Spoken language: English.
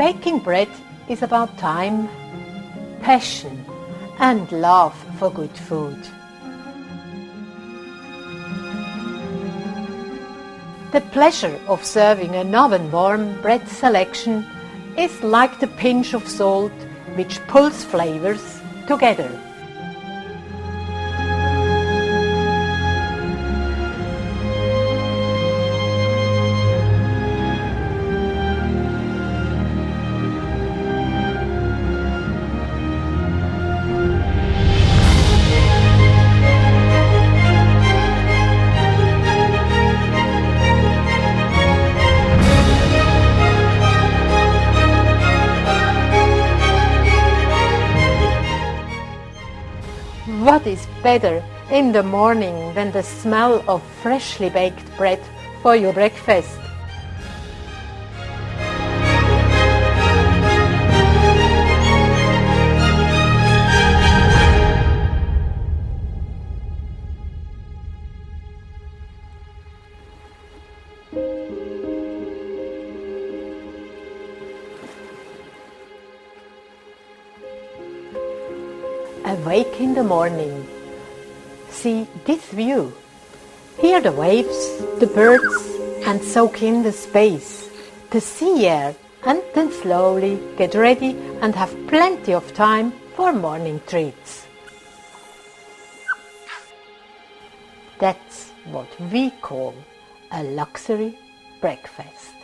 Baking bread is about time, passion and love for good food. The pleasure of serving an oven-warm bread selection is like the pinch of salt which pulls flavors together. What is better in the morning than the smell of freshly baked bread for your breakfast? Awake in the morning. See this view. Hear the waves, the birds, and soak in the space, the sea air, and then slowly get ready and have plenty of time for morning treats. That's what we call a luxury breakfast.